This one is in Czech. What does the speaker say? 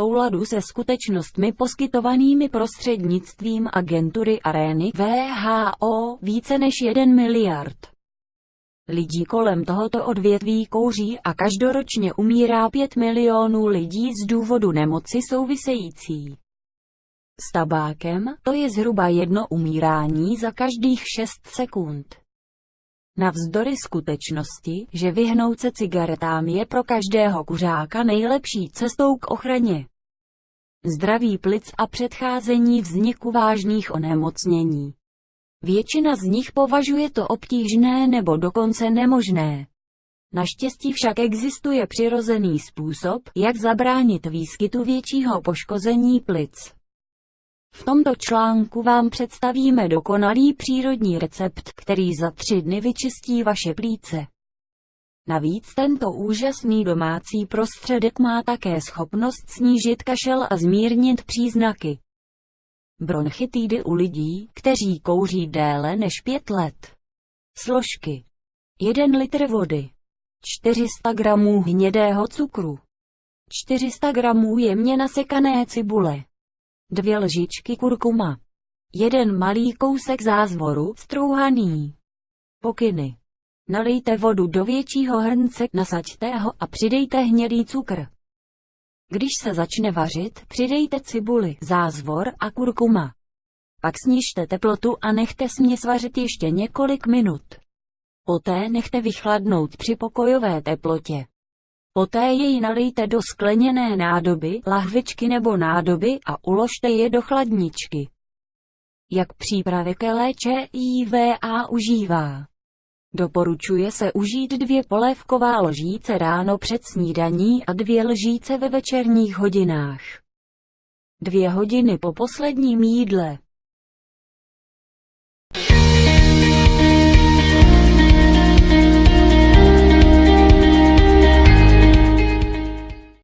souladu se skutečnostmi poskytovanými prostřednictvím agentury Arény VHO více než 1 miliard. Lidí kolem tohoto odvětví kouří a každoročně umírá 5 milionů lidí z důvodu nemoci související s tabákem, to je zhruba jedno umírání za každých 6 sekund. Navzdory skutečnosti, že vyhnout se cigaretám je pro každého kuřáka nejlepší cestou k ochraně zdraví plic a předcházení vzniku vážných onemocnění. Většina z nich považuje to obtížné nebo dokonce nemožné. Naštěstí však existuje přirozený způsob, jak zabránit výskytu většího poškození plic. V tomto článku vám představíme dokonalý přírodní recept, který za tři dny vyčistí vaše plíce. Navíc tento úžasný domácí prostředek má také schopnost snížit kašel a zmírnit příznaky bronchitidy u lidí, kteří kouří déle než pět let. Složky 1 litr vody 400 gramů hnědého cukru 400 gramů jemně nasekané cibule dvě lžičky kurkuma, jeden malý kousek zázvoru, strouhaný. Pokyny. Nalijte vodu do většího hrnce, nasaďte ho a přidejte hnědý cukr. Když se začne vařit, přidejte cibuli, zázvor a kurkuma. Pak snižte teplotu a nechte směs vařit ještě několik minut. Poté nechte vychladnout při pokojové teplotě. Poté jej nalijte do skleněné nádoby, lahvičky nebo nádoby a uložte je do chladničky. Jak přípravek léče IVA užívá. Doporučuje se užít dvě polévková lžíce ráno před snídaní a dvě lžíce ve večerních hodinách. Dvě hodiny po posledním jídle.